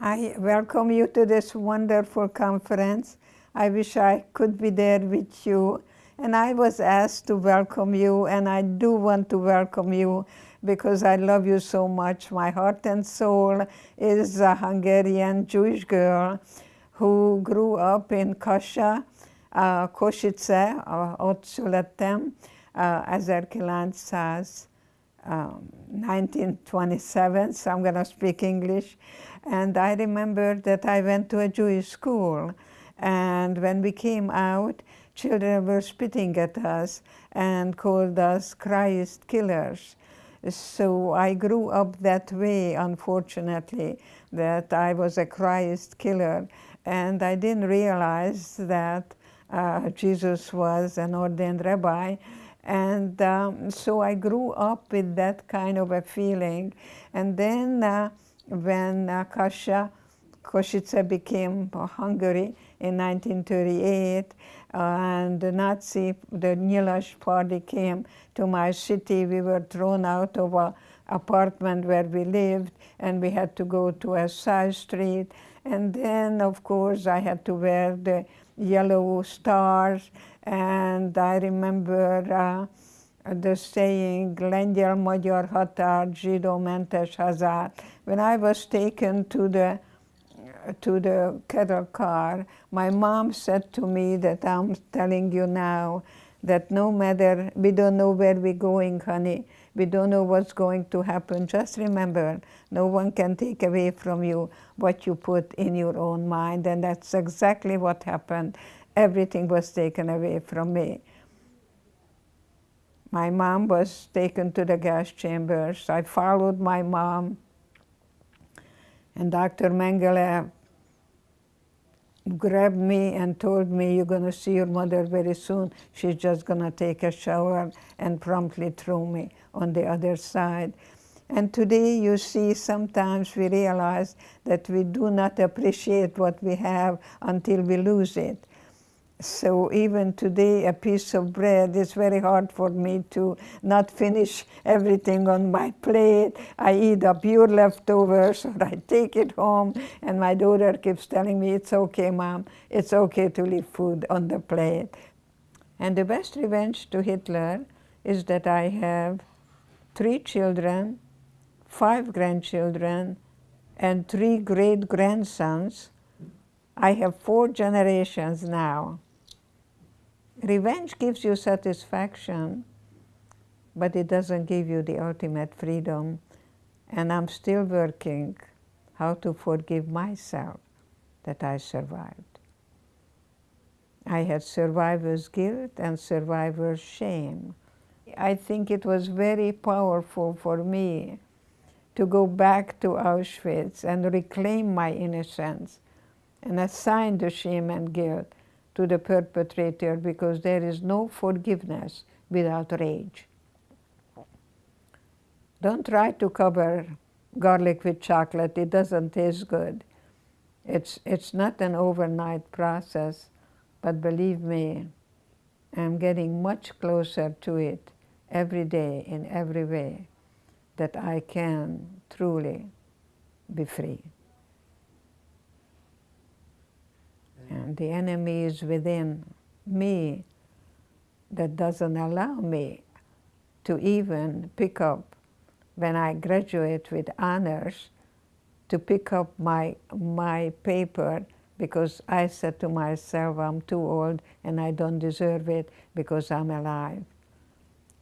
I welcome you to this wonderful conference. I wish I could be there with you. And I was asked to welcome you, and I do want to welcome you because I love you so much. My heart and soul is a Hungarian Jewish girl who grew up in Kassa, uh, Kosice, uh, ott uh, 1900. Um, 1927, so I'm going to speak English. And I remember that I went to a Jewish school. And when we came out, children were spitting at us and called us Christ killers. So I grew up that way, unfortunately, that I was a Christ killer. And I didn't realize that uh, Jesus was an ordained rabbi. And um, so I grew up with that kind of a feeling. And then uh, when uh, Kassa, Kosice became Hungary in 1938, uh, and the Nazi, the Nyilas party came to my city, we were thrown out of a apartment where we lived, and we had to go to a side street. And then, of course, I had to wear the yellow stars, and I remember uh, the saying, lengyel-magyar határ, zsidó-mentes hazár. When I was taken to the to the cattle car, my mom said to me that I'm telling you now that no matter, we don't know where we're going, honey, we don't know what's going to happen. Just remember, no one can take away from you what you put in your own mind, and that's exactly what happened. Everything was taken away from me. My mom was taken to the gas chambers. I followed my mom. And Dr. Mengele grabbed me and told me, you're going to see your mother very soon. She's just going to take a shower and promptly threw me on the other side. And today you see sometimes we realize that we do not appreciate what we have until we lose it. So even today, a piece of bread is very hard for me to not finish everything on my plate. I eat up your leftovers or I take it home and my daughter keeps telling me, it's okay, mom, it's okay to leave food on the plate. And the best revenge to Hitler is that I have three children, five grandchildren, and three great-grandsons. I have four generations now Revenge gives you satisfaction, but it doesn't give you the ultimate freedom. And I'm still working how to forgive myself that I survived. I had survivor's guilt and survivor's shame. I think it was very powerful for me to go back to Auschwitz and reclaim my innocence and assign the shame and guilt to the perpetrator because there is no forgiveness without rage. Don't try to cover garlic with chocolate, it doesn't taste good. It's, it's not an overnight process, but believe me, I'm getting much closer to it every day in every way that I can truly be free. And the enemy is within me that doesn't allow me to even pick up, when I graduate with honors, to pick up my, my paper because I said to myself, I'm too old and I don't deserve it because I'm alive.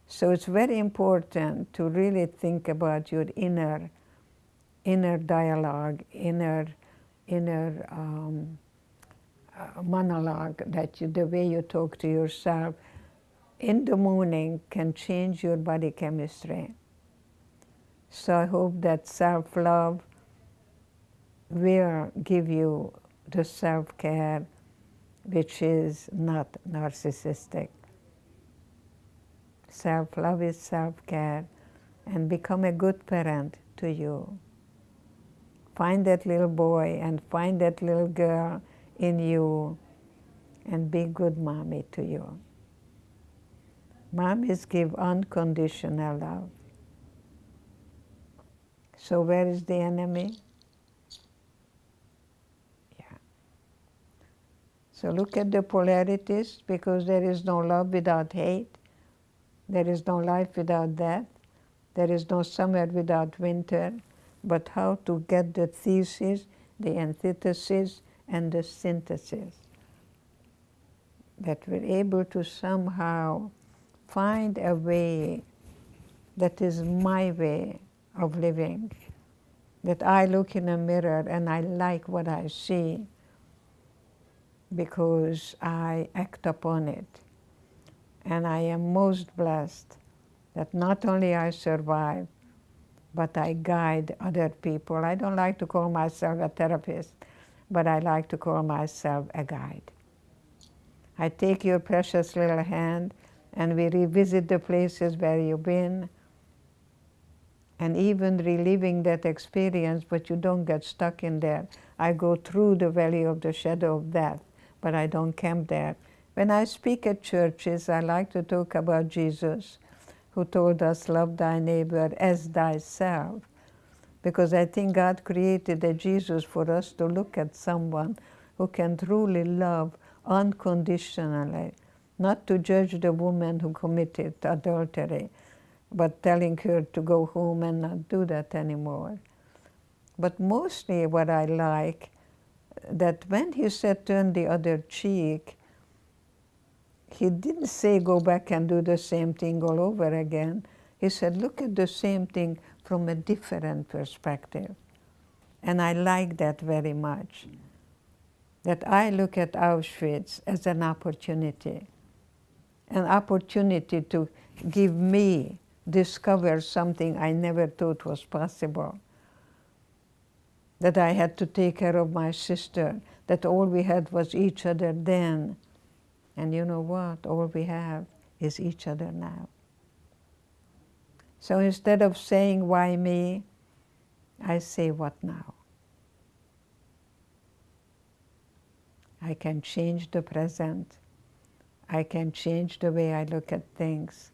So it's very important to really think about your inner, inner dialogue, inner, inner um, monologue, that you, the way you talk to yourself in the morning can change your body chemistry. So I hope that self-love will give you the self-care which is not narcissistic. Self-love is self-care and become a good parent to you. Find that little boy and find that little girl in you and be good mommy to you. Mommies give unconditional love. So where is the enemy? Yeah. So look at the polarities because there is no love without hate. There is no life without death. There is no summer without winter. But how to get the thesis, the antithesis, and the synthesis. That we're able to somehow find a way that is my way of living. That I look in a mirror and I like what I see because I act upon it. And I am most blessed that not only I survive, but I guide other people. I don't like to call myself a therapist, but I like to call myself a guide. I take your precious little hand and we revisit the places where you've been and even reliving that experience, but you don't get stuck in there. I go through the valley of the shadow of death but I don't camp there. When I speak at churches, I like to talk about Jesus, who told us, love thy neighbor as thyself. Because I think God created a Jesus for us to look at someone who can truly love unconditionally, not to judge the woman who committed adultery, but telling her to go home and not do that anymore. But mostly what I like that when he said turn the other cheek, he didn't say go back and do the same thing all over again. He said look at the same thing from a different perspective. And I like that very much. That I look at Auschwitz as an opportunity, an opportunity to give me discover something I never thought was possible that I had to take care of my sister, that all we had was each other then. And you know what? All we have is each other now. So instead of saying, why me, I say, what now? I can change the present. I can change the way I look at things.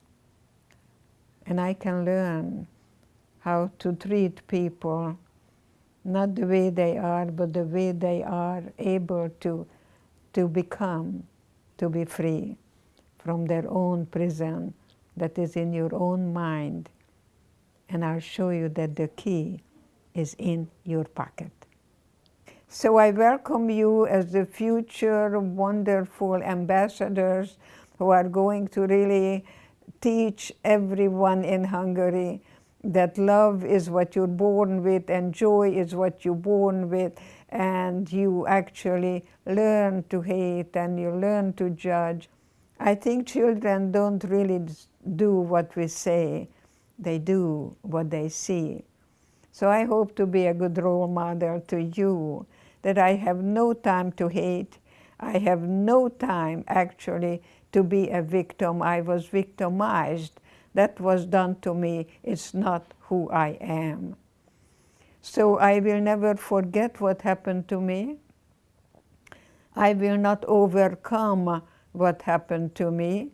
And I can learn how to treat people not the way they are, but the way they are able to, to become, to be free from their own prison that is in your own mind. And I'll show you that the key is in your pocket. So I welcome you as the future wonderful ambassadors who are going to really teach everyone in Hungary that love is what you're born with and joy is what you're born with and you actually learn to hate and you learn to judge. I think children don't really do what we say, they do what they see. So I hope to be a good role model to you, that I have no time to hate, I have no time actually to be a victim. I was victimized that was done to me, it's not who I am. So I will never forget what happened to me. I will not overcome what happened to me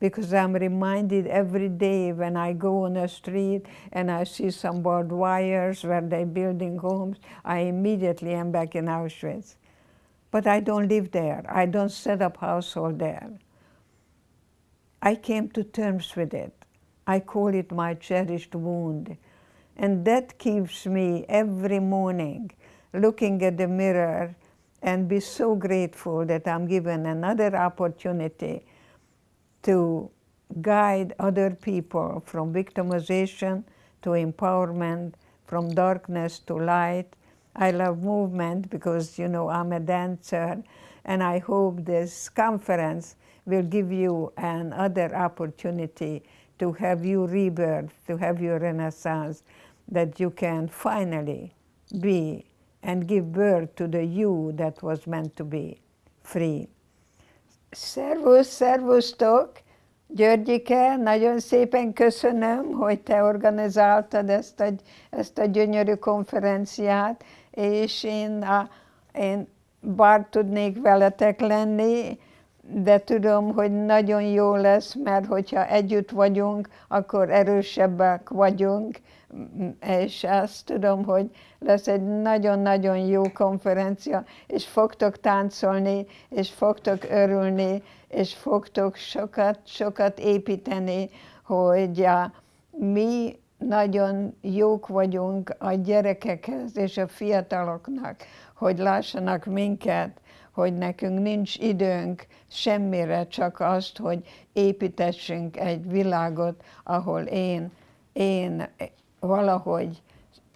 because I'm reminded every day when I go on a street and I see some barbed wires where they're building homes, I immediately am back in Auschwitz. But I don't live there. I don't set up household there. I came to terms with it. I call it my cherished wound. And that keeps me every morning looking at the mirror and be so grateful that I'm given another opportunity to guide other people from victimization to empowerment, from darkness to light. I love movement because, you know, I'm a dancer, and I hope this conference will give you another opportunity to have your rebirth, to have your renaissance, that you can finally be and give birth to the you that was meant to be, free. Szervusz, szervusztok! Györgyike, nagyon szépen köszönöm, hogy te organizáltad ezt a, ezt a gyönyörű konferenciát, és én, a, én bár tudnék veletek lenni, de tudom, hogy nagyon jó lesz, mert hogyha együtt vagyunk, akkor erősebbek vagyunk, és azt tudom, hogy lesz egy nagyon-nagyon jó konferencia, és fogtok táncolni, és fogtok örülni, és fogtok sokat, sokat építeni, hogy mi nagyon jók vagyunk a gyerekekhez és a fiataloknak, hogy lássanak minket, hogy nekünk nincs időnk semmire, csak azt, hogy építessünk egy világot, ahol én, én valahogy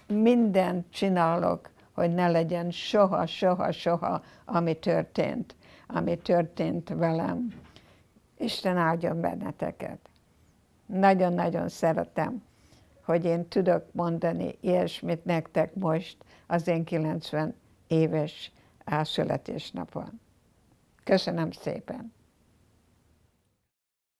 mindent csinálok, hogy ne legyen soha, soha, soha, ami történt, ami történt velem. Isten áldjon benneteket. Nagyon-nagyon szeretem, hogy én tudok mondani ilyesmit nektek most az én 90 éves születésnapon. Köszönöm szépen!